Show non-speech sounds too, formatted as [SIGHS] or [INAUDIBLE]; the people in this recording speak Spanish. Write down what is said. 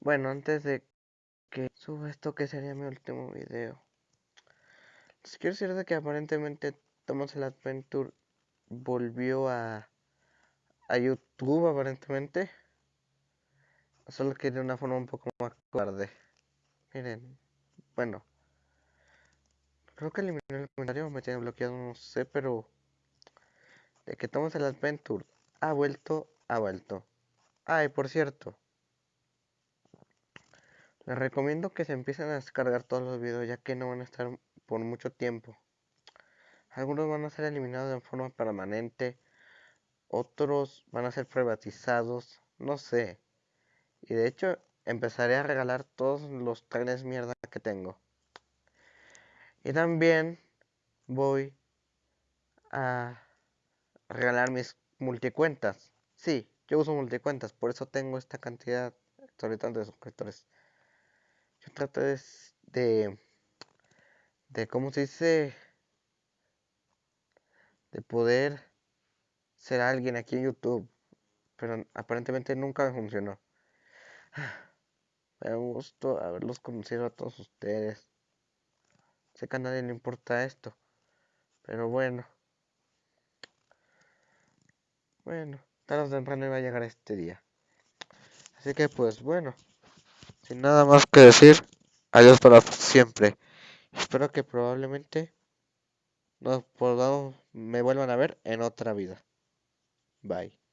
Bueno, antes de que suba esto, que sería mi último video. Les quiero decir de que aparentemente Thomas el Adventure volvió a, a YouTube, aparentemente. Solo que de una forma un poco más tarde. Miren, bueno. Creo que eliminé el comentario, me tiene bloqueado, no sé, pero... De que Thomas el Adventure ha vuelto, ha vuelto. Ay, por cierto. Les recomiendo que se empiecen a descargar todos los videos ya que no van a estar por mucho tiempo. Algunos van a ser eliminados de forma permanente, otros van a ser privatizados, no sé. Y de hecho empezaré a regalar todos los trenes mierda que tengo. Y también voy a regalar mis multicuentas. Sí, yo uso multicuentas, por eso tengo esta cantidad exorbitante de suscriptores. Yo trato de, de, de ¿cómo se dice? De poder ser alguien aquí en YouTube. Pero aparentemente nunca me funcionó. [SIGHS] Me da gusto haberlos conocido a todos ustedes. Sé que a nadie le importa esto. Pero bueno. Bueno, tarde o temprano iba a llegar este día. Así que pues bueno. Sin nada más que decir, adiós para siempre. Espero que probablemente nos podamos, me vuelvan a ver en otra vida. Bye.